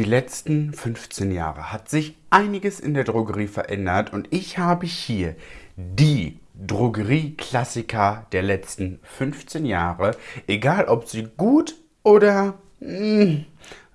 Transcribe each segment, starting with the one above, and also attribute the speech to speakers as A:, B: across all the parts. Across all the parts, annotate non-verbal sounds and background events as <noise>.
A: Die letzten 15 Jahre hat sich einiges in der Drogerie verändert und ich habe hier die Drogerieklassiker der letzten 15 Jahre, egal ob sie gut oder mh, hm,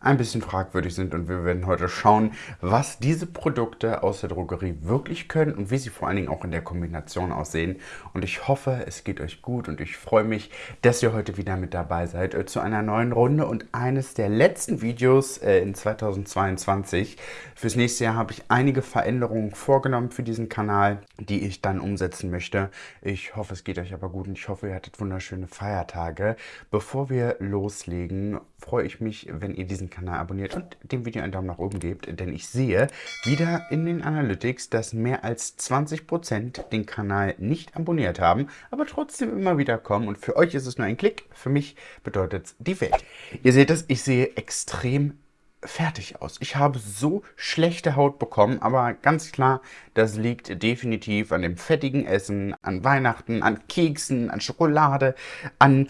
A: ein bisschen fragwürdig sind und wir werden heute schauen, was diese Produkte aus der Drogerie wirklich können und wie sie vor allen Dingen auch in der Kombination aussehen. Und ich hoffe, es geht euch gut und ich freue mich, dass ihr heute wieder mit dabei seid äh, zu einer neuen Runde und eines der letzten Videos äh, in 2022. Fürs nächste Jahr habe ich einige Veränderungen vorgenommen für diesen Kanal, die ich dann umsetzen möchte. Ich hoffe, es geht euch aber gut und ich hoffe, ihr hattet wunderschöne Feiertage. Bevor wir loslegen, freue ich mich, wenn ihr diesen Kanal abonniert und dem Video einen Daumen nach oben gebt, denn ich sehe wieder in den Analytics, dass mehr als 20% den Kanal nicht abonniert haben, aber trotzdem immer wieder kommen und für euch ist es nur ein Klick, für mich bedeutet es die Welt. Ihr seht es, ich sehe extrem fertig aus. Ich habe so schlechte Haut bekommen, aber ganz klar, das liegt definitiv an dem fettigen Essen, an Weihnachten, an Keksen, an Schokolade, an...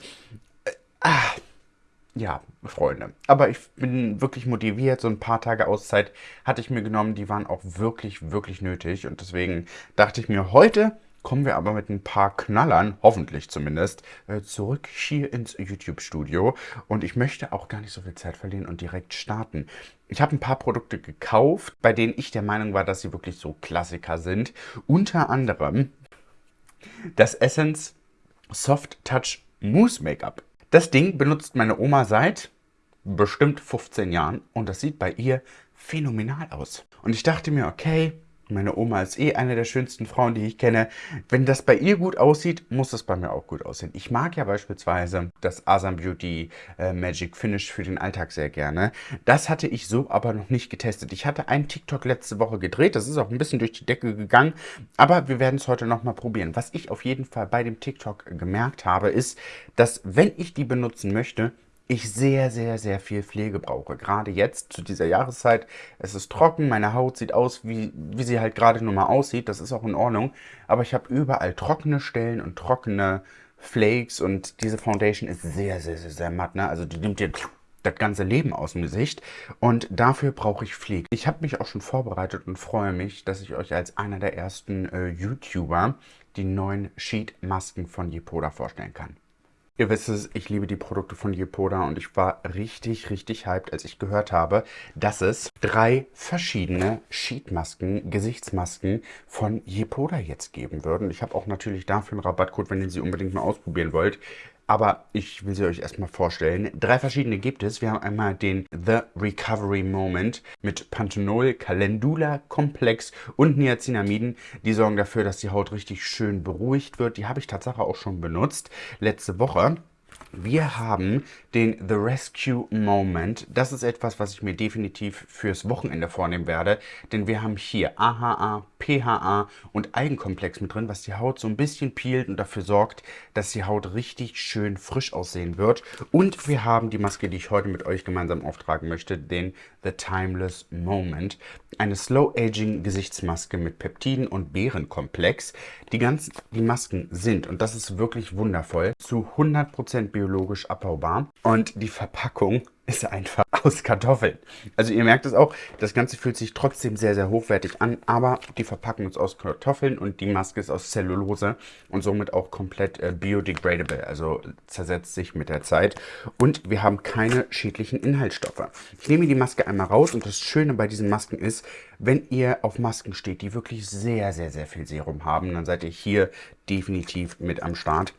A: Äh, ah, ja, Freunde. Aber ich bin wirklich motiviert. So ein paar Tage Auszeit hatte ich mir genommen. Die waren auch wirklich, wirklich nötig. Und deswegen dachte ich mir, heute kommen wir aber mit ein paar Knallern, hoffentlich zumindest, äh, zurück hier ins YouTube-Studio. Und ich möchte auch gar nicht so viel Zeit verlieren und direkt starten. Ich habe ein paar Produkte gekauft, bei denen ich der Meinung war, dass sie wirklich so Klassiker sind. Unter anderem das Essence Soft Touch Mousse Make-up. Das Ding benutzt meine Oma seit bestimmt 15 Jahren und das sieht bei ihr phänomenal aus. Und ich dachte mir, okay, meine Oma ist eh eine der schönsten Frauen, die ich kenne. Wenn das bei ihr gut aussieht, muss das bei mir auch gut aussehen. Ich mag ja beispielsweise das Asam Beauty äh, Magic Finish für den Alltag sehr gerne. Das hatte ich so aber noch nicht getestet. Ich hatte einen TikTok letzte Woche gedreht. Das ist auch ein bisschen durch die Decke gegangen. Aber wir werden es heute nochmal probieren. Was ich auf jeden Fall bei dem TikTok gemerkt habe, ist, dass wenn ich die benutzen möchte, ich sehr, sehr, sehr viel Pflege brauche. Gerade jetzt zu dieser Jahreszeit. Es ist trocken, meine Haut sieht aus, wie, wie sie halt gerade nur mal aussieht. Das ist auch in Ordnung. Aber ich habe überall trockene Stellen und trockene Flakes und diese Foundation ist sehr, sehr, sehr, sehr matt. Ne? Also die nimmt dir das ganze Leben aus dem Gesicht und dafür brauche ich Pflege. Ich habe mich auch schon vorbereitet und freue mich, dass ich euch als einer der ersten äh, YouTuber die neuen Sheet-Masken von Yepoda vorstellen kann. Ihr wisst es, ich liebe die Produkte von Yepoda und ich war richtig, richtig hyped, als ich gehört habe, dass es drei verschiedene Sheetmasken, Gesichtsmasken von Yepoda jetzt geben würden. Ich habe auch natürlich dafür einen Rabattcode, wenn ihr sie unbedingt mal ausprobieren wollt. Aber ich will sie euch erstmal vorstellen. Drei verschiedene gibt es. Wir haben einmal den The Recovery Moment mit Panthenol, Calendula Komplex und Niacinamiden. Die sorgen dafür, dass die Haut richtig schön beruhigt wird. Die habe ich tatsächlich auch schon benutzt letzte Woche. Wir haben den The Rescue Moment. Das ist etwas, was ich mir definitiv fürs Wochenende vornehmen werde, denn wir haben hier AHA, PHA und Algenkomplex mit drin, was die Haut so ein bisschen peelt und dafür sorgt, dass die Haut richtig schön frisch aussehen wird. Und wir haben die Maske, die ich heute mit euch gemeinsam auftragen möchte, den The Timeless Moment. Eine Slow-Aging Gesichtsmaske mit Peptiden und Beerenkomplex. Die ganzen, die Masken sind, und das ist wirklich wundervoll, zu 100% biologisch abbaubar. Und die Verpackung ist einfach <laughs> aus Kartoffeln. Also ihr merkt es auch, das Ganze fühlt sich trotzdem sehr, sehr hochwertig an, aber die Verpackung ist aus Kartoffeln und die Maske ist aus Zellulose und somit auch komplett äh, biodegradable, also zersetzt sich mit der Zeit. Und wir haben keine schädlichen Inhaltsstoffe. Ich nehme die Maske einmal raus und das Schöne bei diesen Masken ist, wenn ihr auf Masken steht, die wirklich sehr, sehr, sehr viel Serum haben, dann seid ihr hier definitiv mit am Start.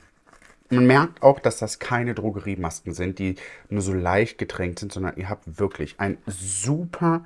A: Man merkt auch, dass das keine Drogeriemasken sind, die nur so leicht getränkt sind, sondern ihr habt wirklich ein super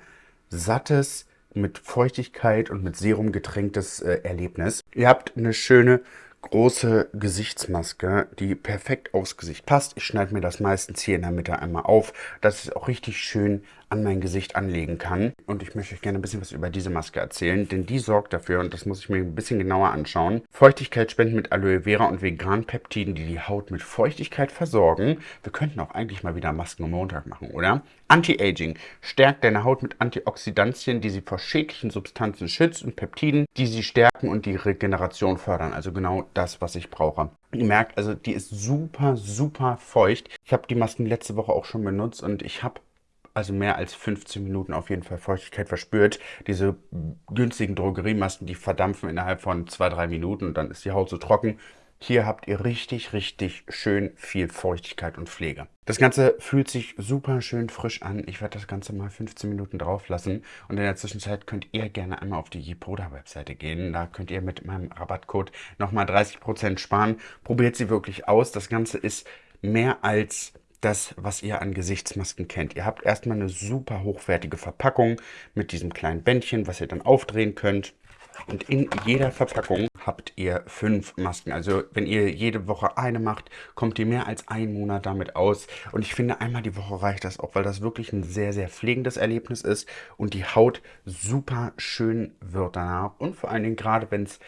A: sattes, mit Feuchtigkeit und mit Serum getränktes äh, Erlebnis. Ihr habt eine schöne große Gesichtsmaske, die perfekt aufs Gesicht passt. Ich schneide mir das meistens hier in der Mitte einmal auf, dass es auch richtig schön an mein Gesicht anlegen kann. Und ich möchte euch gerne ein bisschen was über diese Maske erzählen, denn die sorgt dafür, und das muss ich mir ein bisschen genauer anschauen, Feuchtigkeit spenden mit Aloe Vera und veganen Peptiden, die die Haut mit Feuchtigkeit versorgen. Wir könnten auch eigentlich mal wieder Masken am Montag machen, oder? Anti-Aging stärkt deine Haut mit Antioxidantien, die sie vor schädlichen Substanzen schützt und Peptiden, die sie stärken und die Regeneration fördern. Also genau das, was ich brauche. Ihr merkt, also die ist super, super feucht. Ich habe die Masken letzte Woche auch schon benutzt und ich habe also mehr als 15 Minuten auf jeden Fall Feuchtigkeit verspürt. Diese günstigen Drogeriemasken, die verdampfen innerhalb von 2-3 Minuten und dann ist die Haut so trocken. Hier habt ihr richtig, richtig schön viel Feuchtigkeit und Pflege. Das Ganze fühlt sich super schön frisch an. Ich werde das Ganze mal 15 Minuten drauf lassen. Und in der Zwischenzeit könnt ihr gerne einmal auf die Jipoda-Webseite gehen. Da könnt ihr mit meinem Rabattcode nochmal 30% sparen. Probiert sie wirklich aus. Das Ganze ist mehr als das, was ihr an Gesichtsmasken kennt. Ihr habt erstmal eine super hochwertige Verpackung mit diesem kleinen Bändchen, was ihr dann aufdrehen könnt. Und in jeder Verpackung habt ihr fünf Masken. Also wenn ihr jede Woche eine macht, kommt ihr mehr als einen Monat damit aus. Und ich finde, einmal die Woche reicht das auch, weil das wirklich ein sehr, sehr pflegendes Erlebnis ist und die Haut super schön wird danach. Und vor allen Dingen gerade, wenn es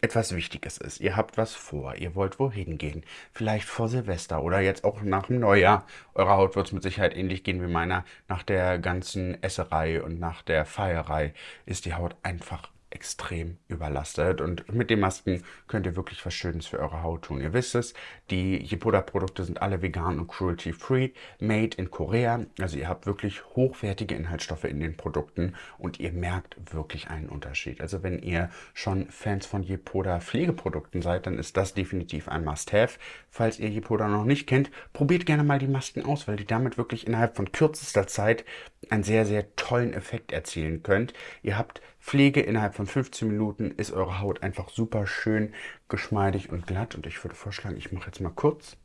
A: etwas Wichtiges ist. Ihr habt was vor, ihr wollt wohin gehen. Vielleicht vor Silvester oder jetzt auch nach dem Neujahr. Eure Haut wird es mit Sicherheit ähnlich gehen wie meiner. Nach der ganzen Esserei und nach der Feierei ist die Haut einfach extrem überlastet und mit den Masken könnt ihr wirklich was Schönes für eure Haut tun. Ihr wisst es, die Jipoda-Produkte sind alle vegan und cruelty-free, made in Korea. Also ihr habt wirklich hochwertige Inhaltsstoffe in den Produkten und ihr merkt wirklich einen Unterschied. Also wenn ihr schon Fans von Jipoda Pflegeprodukten seid, dann ist das definitiv ein Must-Have. Falls ihr Jipoda noch nicht kennt, probiert gerne mal die Masken aus, weil die damit wirklich innerhalb von kürzester Zeit einen sehr, sehr tollen Effekt erzielen könnt. Ihr habt Pflege innerhalb von 15 Minuten ist eure Haut einfach super schön, geschmeidig und glatt. Und ich würde vorschlagen, ich mache jetzt mal kurz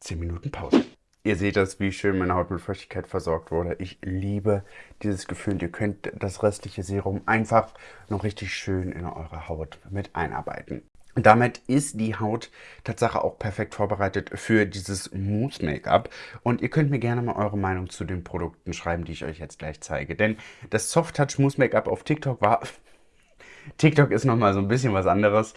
A: 10 Minuten Pause. Ihr seht das, wie schön meine Haut mit Feuchtigkeit versorgt wurde. Ich liebe dieses Gefühl. Ihr könnt das restliche Serum einfach noch richtig schön in eure Haut mit einarbeiten. Damit ist die Haut Tatsache auch perfekt vorbereitet für dieses Mousse Make-up. Und ihr könnt mir gerne mal eure Meinung zu den Produkten schreiben, die ich euch jetzt gleich zeige. Denn das Soft Touch Mousse Make-up auf TikTok war... <laughs> TikTok ist nochmal so ein bisschen was anderes.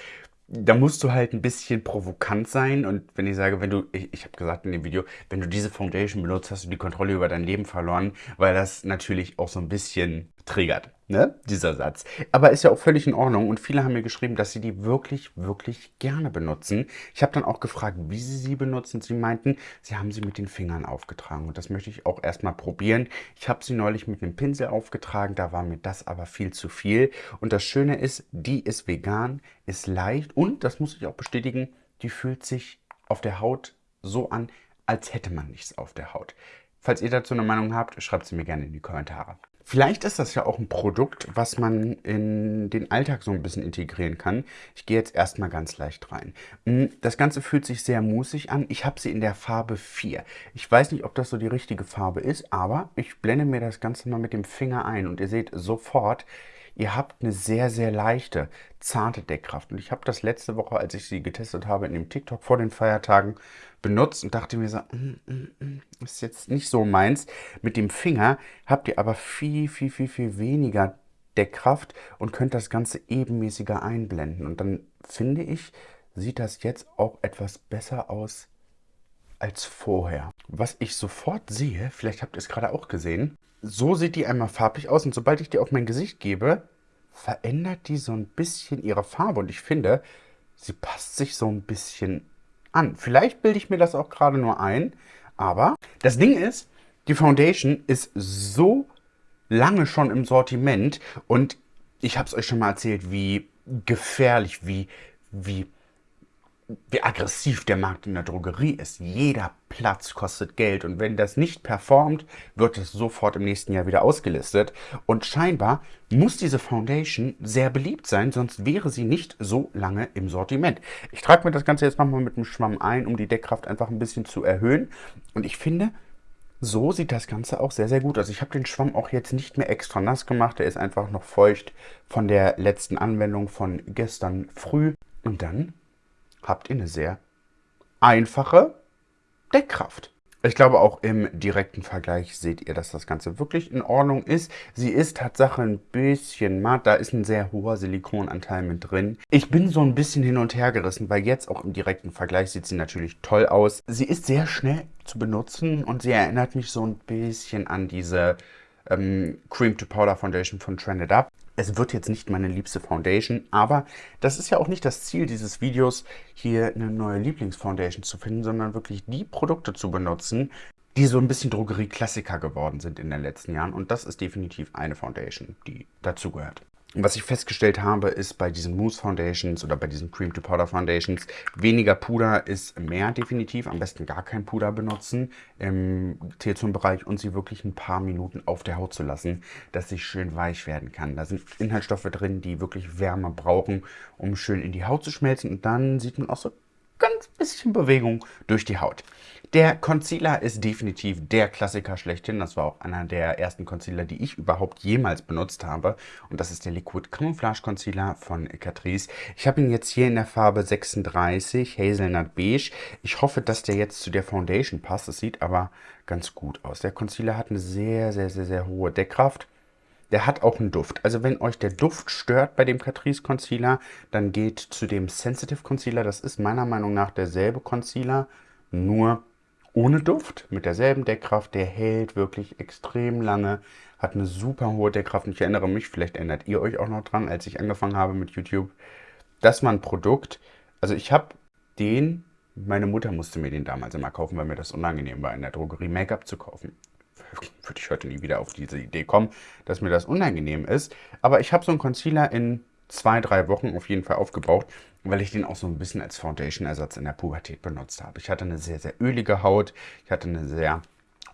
A: Da musst du halt ein bisschen provokant sein. Und wenn ich sage, wenn du, ich, ich habe gesagt in dem Video, wenn du diese Foundation benutzt, hast du die Kontrolle über dein Leben verloren, weil das natürlich auch so ein bisschen triggert, ne, dieser Satz. Aber ist ja auch völlig in Ordnung und viele haben mir geschrieben, dass sie die wirklich, wirklich gerne benutzen. Ich habe dann auch gefragt, wie sie sie benutzen. Sie meinten, sie haben sie mit den Fingern aufgetragen und das möchte ich auch erstmal probieren. Ich habe sie neulich mit einem Pinsel aufgetragen, da war mir das aber viel zu viel. Und das Schöne ist, die ist vegan, ist leicht und, das muss ich auch bestätigen, die fühlt sich auf der Haut so an, als hätte man nichts auf der Haut. Falls ihr dazu eine Meinung habt, schreibt sie mir gerne in die Kommentare. Vielleicht ist das ja auch ein Produkt, was man in den Alltag so ein bisschen integrieren kann. Ich gehe jetzt erstmal ganz leicht rein. Mm, das Ganze fühlt sich sehr musig an. Ich habe sie in der Farbe 4. Ich weiß nicht, ob das so die richtige Farbe ist, aber ich blende mir das Ganze mal mit dem Finger ein und ihr seht sofort, Ihr habt eine sehr, sehr leichte, zarte Deckkraft. Und ich habe das letzte Woche, als ich sie getestet habe, in dem TikTok vor den Feiertagen benutzt und dachte mir so, mm, mm, mm, ist jetzt nicht so meins. Mit dem Finger habt ihr aber viel, viel, viel, viel weniger Deckkraft und könnt das Ganze ebenmäßiger einblenden. Und dann finde ich, sieht das jetzt auch etwas besser aus als vorher. Was ich sofort sehe, vielleicht habt ihr es gerade auch gesehen, so sieht die einmal farblich aus und sobald ich die auf mein Gesicht gebe, verändert die so ein bisschen ihre Farbe und ich finde, sie passt sich so ein bisschen an. Vielleicht bilde ich mir das auch gerade nur ein, aber das Ding ist, die Foundation ist so lange schon im Sortiment und ich habe es euch schon mal erzählt, wie gefährlich, wie, wie wie aggressiv der Markt in der Drogerie ist. Jeder Platz kostet Geld und wenn das nicht performt, wird es sofort im nächsten Jahr wieder ausgelistet. Und scheinbar muss diese Foundation sehr beliebt sein, sonst wäre sie nicht so lange im Sortiment. Ich trage mir das Ganze jetzt nochmal mit dem Schwamm ein, um die Deckkraft einfach ein bisschen zu erhöhen. Und ich finde, so sieht das Ganze auch sehr, sehr gut aus. Ich habe den Schwamm auch jetzt nicht mehr extra nass gemacht. Der ist einfach noch feucht von der letzten Anwendung von gestern früh. Und dann habt ihr eine sehr einfache Deckkraft. Ich glaube, auch im direkten Vergleich seht ihr, dass das Ganze wirklich in Ordnung ist. Sie ist Tatsache ein bisschen matt. Da ist ein sehr hoher Silikonanteil mit drin. Ich bin so ein bisschen hin und her gerissen, weil jetzt auch im direkten Vergleich sieht sie natürlich toll aus. Sie ist sehr schnell zu benutzen und sie erinnert mich so ein bisschen an diese ähm, Cream to Powder Foundation von Trended Up. Es wird jetzt nicht meine liebste Foundation, aber das ist ja auch nicht das Ziel dieses Videos, hier eine neue Lieblingsfoundation zu finden, sondern wirklich die Produkte zu benutzen, die so ein bisschen Drogerie-Klassiker geworden sind in den letzten Jahren. Und das ist definitiv eine Foundation, die dazugehört. Was ich festgestellt habe, ist bei diesen Mousse Foundations oder bei diesen Cream to Powder Foundations, weniger Puder ist mehr definitiv. Am besten gar kein Puder benutzen im T-Zone-Bereich und sie wirklich ein paar Minuten auf der Haut zu lassen, dass sie schön weich werden kann. Da sind Inhaltsstoffe drin, die wirklich Wärme brauchen, um schön in die Haut zu schmelzen. Und dann sieht man auch so ganz bisschen Bewegung durch die Haut. Der Concealer ist definitiv der Klassiker schlechthin. Das war auch einer der ersten Concealer, die ich überhaupt jemals benutzt habe. Und das ist der Liquid Camouflage Concealer von Catrice. Ich habe ihn jetzt hier in der Farbe 36 Hazelnut Beige. Ich hoffe, dass der jetzt zu der Foundation passt. Es sieht aber ganz gut aus. Der Concealer hat eine sehr, sehr, sehr, sehr hohe Deckkraft. Der hat auch einen Duft. Also wenn euch der Duft stört bei dem Catrice Concealer, dann geht zu dem Sensitive Concealer. Das ist meiner Meinung nach derselbe Concealer, nur ohne Duft, mit derselben Deckkraft. Der hält wirklich extrem lange, hat eine super hohe Deckkraft. Und ich erinnere mich, vielleicht erinnert ihr euch auch noch dran, als ich angefangen habe mit YouTube. Das war ein Produkt, also ich habe den, meine Mutter musste mir den damals immer kaufen, weil mir das unangenehm war, in der Drogerie Make-up zu kaufen würde ich heute nie wieder auf diese Idee kommen, dass mir das unangenehm ist. Aber ich habe so einen Concealer in zwei, drei Wochen auf jeden Fall aufgebraucht, weil ich den auch so ein bisschen als Foundation-Ersatz in der Pubertät benutzt habe. Ich hatte eine sehr, sehr ölige Haut, ich hatte eine sehr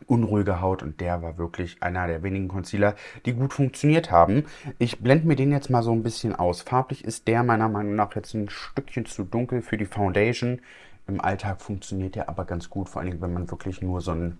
A: unruhige Haut und der war wirklich einer der wenigen Concealer, die gut funktioniert haben. Ich blende mir den jetzt mal so ein bisschen aus. Farblich ist der meiner Meinung nach jetzt ein Stückchen zu dunkel für die Foundation. Im Alltag funktioniert der aber ganz gut, vor allem wenn man wirklich nur so einen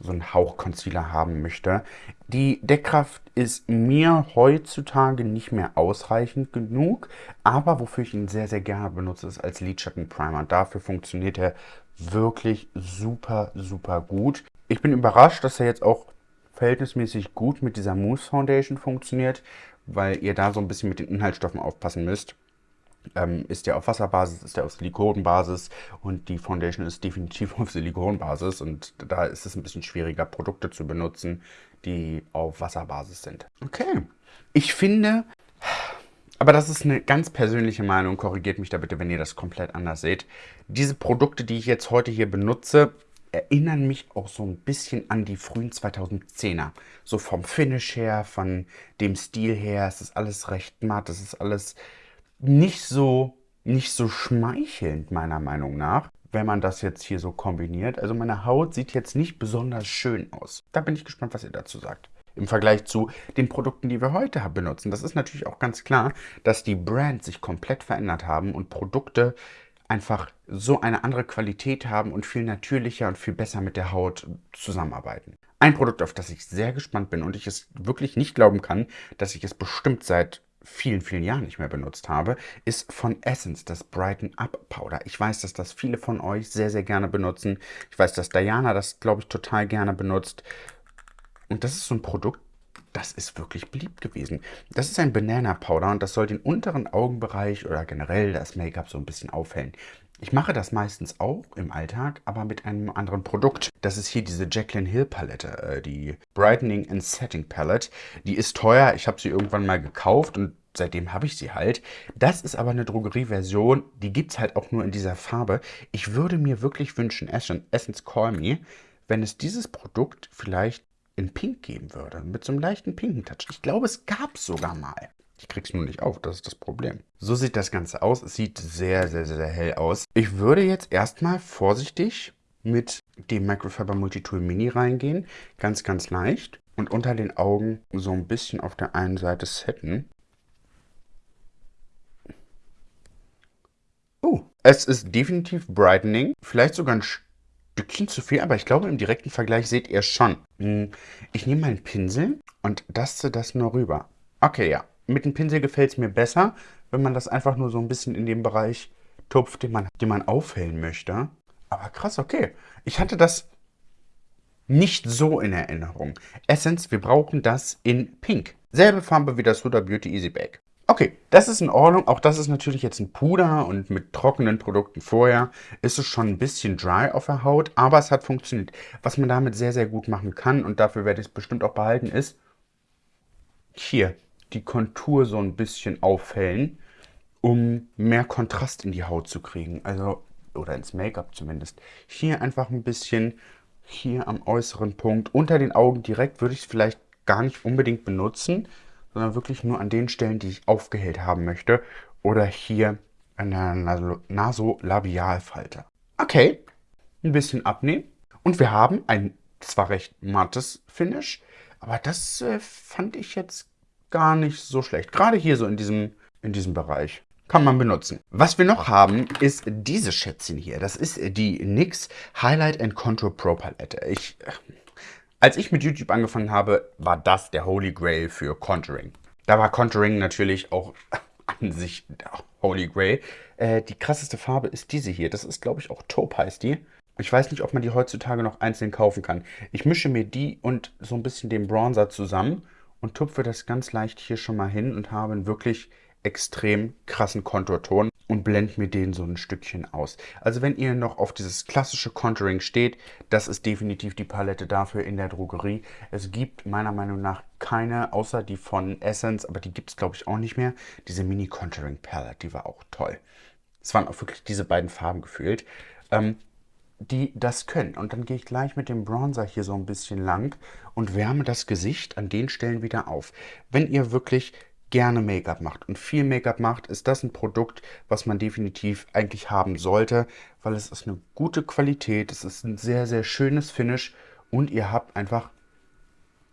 A: so einen Hauch Concealer haben möchte. Die Deckkraft ist mir heutzutage nicht mehr ausreichend genug, aber wofür ich ihn sehr, sehr gerne benutze, ist als Lidschattenprimer. Dafür funktioniert er wirklich super, super gut. Ich bin überrascht, dass er jetzt auch verhältnismäßig gut mit dieser Mousse Foundation funktioniert, weil ihr da so ein bisschen mit den Inhaltsstoffen aufpassen müsst ähm, ist der auf Wasserbasis, ist der auf Silikonbasis und die Foundation ist definitiv <laughs> auf Silikonbasis und da ist es ein bisschen schwieriger, Produkte zu benutzen, die auf Wasserbasis sind. Okay, ich finde, aber das ist eine ganz persönliche Meinung, korrigiert mich da bitte, wenn ihr das komplett anders seht. Diese Produkte, die ich jetzt heute hier benutze, erinnern mich auch so ein bisschen an die frühen 2010er. So vom Finish her, von dem Stil her, es ist alles recht matt, es ist alles nicht so, nicht so schmeichelnd, meiner Meinung nach, wenn man das jetzt hier so kombiniert. Also meine Haut sieht jetzt nicht besonders schön aus. Da bin ich gespannt, was ihr dazu sagt. Im Vergleich zu den Produkten, die wir heute benutzen. Das ist natürlich auch ganz klar, dass die Brands sich komplett verändert haben und Produkte einfach so eine andere Qualität haben und viel natürlicher und viel besser mit der Haut zusammenarbeiten. Ein Produkt, auf das ich sehr gespannt bin und ich es wirklich nicht glauben kann, dass ich es bestimmt seit vielen, vielen Jahren nicht mehr benutzt habe, ist von Essence das Brighten Up Powder. Ich weiß, dass das viele von euch sehr, sehr gerne benutzen. Ich weiß, dass Diana das, glaube ich, total gerne benutzt. Und das ist so ein Produkt, das ist wirklich beliebt gewesen. Das ist ein Banana Powder und das soll den unteren Augenbereich oder generell das Make-up so ein bisschen aufhellen. Ich mache das meistens auch im Alltag, aber mit einem anderen Produkt. Das ist hier diese Jacqueline Hill Palette, äh, die Brightening and Setting Palette. Die ist teuer, ich habe sie irgendwann mal gekauft und seitdem habe ich sie halt. Das ist aber eine Drogerieversion, die gibt es halt auch nur in dieser Farbe. Ich würde mir wirklich wünschen, Essence Call Me, wenn es dieses Produkt vielleicht in Pink geben würde, mit so einem leichten pinken Touch. Ich glaube, es gab es sogar mal. Ich krieg's nur nicht auf, das ist das Problem. So sieht das Ganze aus. Es sieht sehr, sehr, sehr hell aus. Ich würde jetzt erstmal vorsichtig mit dem Microfiber Multitool Mini reingehen. Ganz, ganz leicht. Und unter den Augen so ein bisschen auf der einen Seite setten. Oh, es ist definitiv Brightening. Vielleicht sogar ein Stückchen zu viel, aber ich glaube, im direkten Vergleich seht ihr schon. Hm, ich nehme meinen Pinsel und daste das nur rüber. Okay, ja. Mit dem Pinsel gefällt es mir besser, wenn man das einfach nur so ein bisschen in dem Bereich tupft, den man, den man aufhellen möchte. Aber krass, okay. Ich hatte das nicht so in Erinnerung. Essence, wir brauchen das in Pink. Selbe Farbe wie das Huda Beauty Easy Bake. Okay, das ist in Ordnung. Auch das ist natürlich jetzt ein Puder und mit trockenen Produkten vorher ist es schon ein bisschen dry auf der Haut, aber es hat funktioniert. Was man damit sehr, sehr gut machen kann und dafür werde ich es bestimmt auch behalten, ist hier die Kontur so ein bisschen aufhellen, um mehr Kontrast in die Haut zu kriegen. Also, oder ins Make-up zumindest. Hier einfach ein bisschen hier am äußeren Punkt. Unter den Augen direkt würde ich es vielleicht gar nicht unbedingt benutzen, sondern wirklich nur an den Stellen, die ich aufgehellt haben möchte. Oder hier an der Nasolabialfalte. Okay, ein bisschen abnehmen. Und wir haben ein zwar recht mattes Finish, aber das äh, fand ich jetzt gar nicht so schlecht. Gerade hier so in diesem, in diesem Bereich. Kann man benutzen. Was wir noch haben, ist dieses Schätzchen hier. Das ist die NYX Highlight and Contour Pro Palette. Ich, als ich mit YouTube angefangen habe, war das der Holy Grail für Contouring. Da war Contouring natürlich auch <laughs> an sich der Holy Grail. Äh, die krasseste Farbe ist diese hier. Das ist, glaube ich, auch Taupe heißt die. Ich weiß nicht, ob man die heutzutage noch einzeln kaufen kann. Ich mische mir die und so ein bisschen den Bronzer zusammen und tupfe das ganz leicht hier schon mal hin und habe einen wirklich extrem krassen Konturton und blende mir den so ein Stückchen aus. Also wenn ihr noch auf dieses klassische Contouring steht, das ist definitiv die Palette dafür in der Drogerie. Es gibt meiner Meinung nach keine, außer die von Essence, aber die gibt es glaube ich auch nicht mehr. Diese Mini Contouring Palette, die war auch toll. Es waren auch wirklich diese beiden Farben gefühlt. Ähm, die das können. Und dann gehe ich gleich mit dem Bronzer hier so ein bisschen lang und wärme das Gesicht an den Stellen wieder auf. Wenn ihr wirklich gerne Make-up macht und viel Make-up macht, ist das ein Produkt, was man definitiv eigentlich haben sollte, weil es ist eine gute Qualität, es ist ein sehr, sehr schönes Finish und ihr habt einfach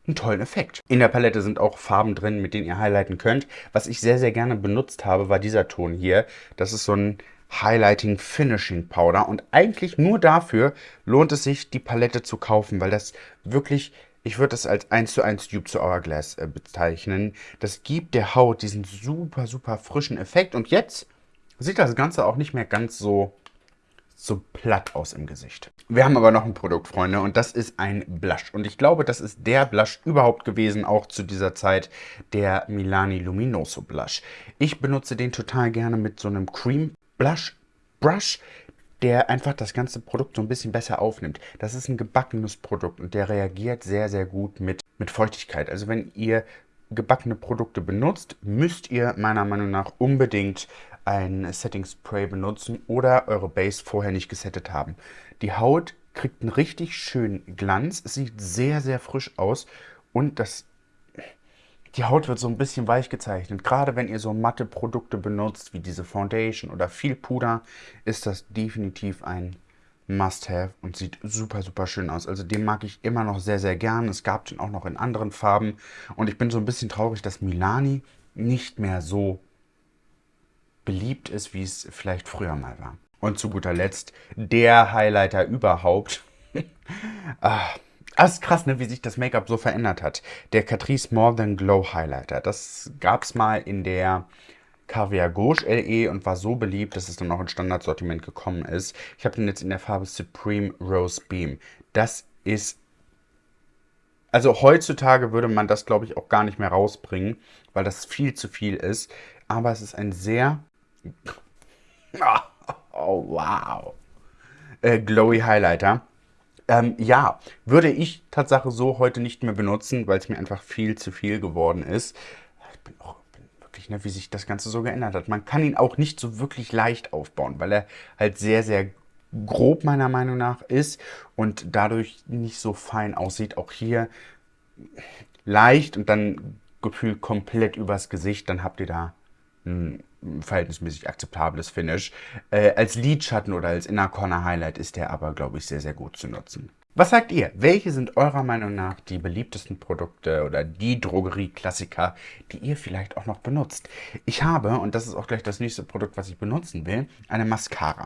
A: einen tollen Effekt. In der Palette sind auch Farben drin, mit denen ihr highlighten könnt. Was ich sehr, sehr gerne benutzt habe, war dieser Ton hier. Das ist so ein Highlighting Finishing Powder und eigentlich nur dafür lohnt es sich, die Palette zu kaufen, weil das wirklich ich würde das als 1 zu 1 Dupe zu Hourglass äh, bezeichnen. Das gibt der Haut diesen super, super frischen Effekt. Und jetzt sieht das Ganze auch nicht mehr ganz so, so platt aus im Gesicht. Wir haben aber noch ein Produkt, Freunde, und das ist ein Blush. Und ich glaube, das ist der Blush überhaupt gewesen, auch zu dieser Zeit, der Milani Luminoso Blush. Ich benutze den total gerne mit so einem Cream Blush Brush der einfach das ganze Produkt so ein bisschen besser aufnimmt. Das ist ein gebackenes Produkt und der reagiert sehr, sehr gut mit, mit Feuchtigkeit. Also wenn ihr gebackene Produkte benutzt, müsst ihr meiner Meinung nach unbedingt ein Setting Spray benutzen oder eure Base vorher nicht gesettet haben. Die Haut kriegt einen richtig schönen Glanz, es sieht sehr, sehr frisch aus und das die Haut wird so ein bisschen weich gezeichnet. Gerade wenn ihr so matte Produkte benutzt, wie diese Foundation oder viel Puder, ist das definitiv ein Must-Have und sieht super, super schön aus. Also den mag ich immer noch sehr, sehr gern. Es gab den auch noch in anderen Farben. Und ich bin so ein bisschen traurig, dass Milani nicht mehr so beliebt ist, wie es vielleicht früher mal war. Und zu guter Letzt der Highlighter überhaupt. <laughs> ah, ah, ist krass, ne, wie sich das Make-up so verändert hat. Der Catrice More Than Glow Highlighter. Das gab es mal in der Caviar Gauche LE und war so beliebt, dass es dann auch ins Standardsortiment gekommen ist. Ich habe den jetzt in der Farbe Supreme Rose Beam. Das ist... Also heutzutage würde man das, glaube ich, auch gar nicht mehr rausbringen, weil das viel zu viel ist. Aber es ist ein sehr... <laughs> Oh, wow. Äh, glowy Highlighter ähm, ja, würde ich Tatsache so heute nicht mehr benutzen, weil es mir einfach viel zu viel geworden ist. Ich bin auch wirklich, ne, wie sich das Ganze so geändert hat. Man kann ihn auch nicht so wirklich leicht aufbauen, weil er halt sehr, sehr grob meiner Meinung nach ist und dadurch nicht so fein aussieht. Auch hier leicht und dann gefühlt komplett übers Gesicht, dann habt ihr da ein verhältnismäßig akzeptables Finish. Äh, als Lidschatten oder als Inner Corner Highlight ist der aber, glaube ich, sehr, sehr gut zu nutzen. Was sagt ihr? Welche sind eurer Meinung nach die beliebtesten Produkte oder die Drogerie-Klassiker, die ihr vielleicht auch noch benutzt? Ich habe, und das ist auch gleich das nächste Produkt, was ich benutzen will, eine Mascara.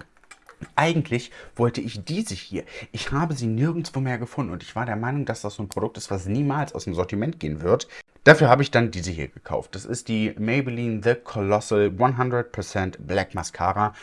A: Eigentlich wollte ich diese hier. Ich habe sie nirgendwo mehr gefunden und ich war der Meinung, dass das so ein Produkt ist, was niemals aus dem Sortiment gehen wird. Dafür habe ich dann diese hier gekauft. Das ist die Maybelline The Colossal 100% Black Mascara.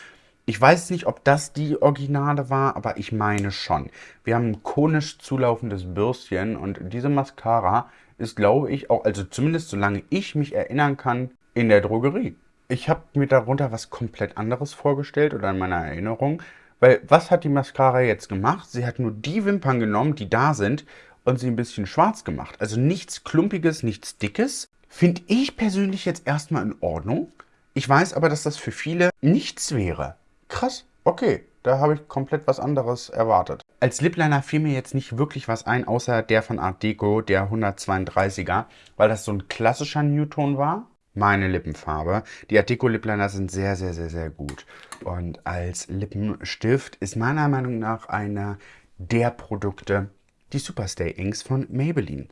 A: Ich weiß nicht, ob das die Originale war, aber ich meine schon. Wir haben ein konisch zulaufendes Bürstchen und diese Mascara ist, glaube ich, auch, also zumindest solange ich mich erinnern kann, in der Drogerie. Ich habe mir darunter was komplett anderes vorgestellt oder in meiner Erinnerung. Weil was hat die Mascara jetzt gemacht? Sie hat nur die Wimpern genommen, die da sind und sie ein bisschen schwarz gemacht. Also nichts Klumpiges, nichts Dickes. Finde ich persönlich jetzt erstmal in Ordnung. Ich weiß aber, dass das für viele nichts wäre. Krass, okay. Da habe ich komplett was anderes erwartet. Als Lipliner fiel mir jetzt nicht wirklich was ein, außer der von Art Deco, der 132er, weil das so ein klassischer Newton war. Meine Lippenfarbe. Die Art Deco Lipliner sind sehr, sehr, sehr, sehr gut. Und als Lippenstift ist meiner Meinung nach einer der Produkte die Superstay Inks von Maybelline.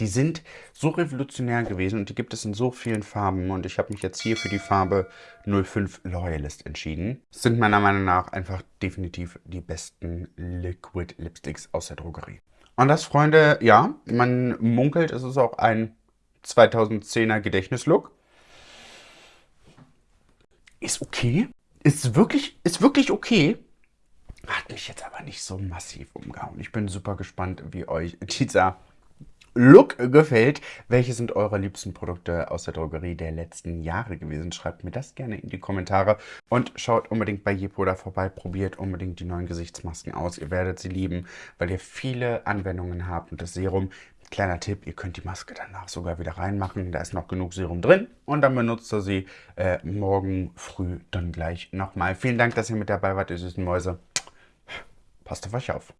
A: Die sind so revolutionär gewesen und die gibt es in so vielen Farben und ich habe mich jetzt hier für die Farbe 05 Loyalist entschieden. Sind meiner Meinung nach einfach definitiv die besten Liquid Lipsticks aus der Drogerie. Und das, Freunde, ja, man munkelt, es ist auch ein 2010er Gedächtnislook. Ist okay. Ist wirklich, ist wirklich okay. Hat mich jetzt aber nicht so massiv umgehauen. Ich bin super gespannt, wie euch dieser Look gefällt. Welche sind eure liebsten Produkte aus der Drogerie der letzten Jahre gewesen? Schreibt mir das gerne in die Kommentare und schaut unbedingt bei Jepoda vorbei. Probiert unbedingt die neuen Gesichtsmasken aus. Ihr werdet sie lieben, weil ihr viele Anwendungen habt und das Serum Kleiner Tipp, ihr könnt die Maske danach sogar wieder reinmachen. Da ist noch genug Serum drin. Und dann benutzt ihr sie äh, morgen früh dann gleich nochmal. Vielen Dank, dass ihr mit dabei wart, ihr süßen Mäuse. Passt auf euch auf.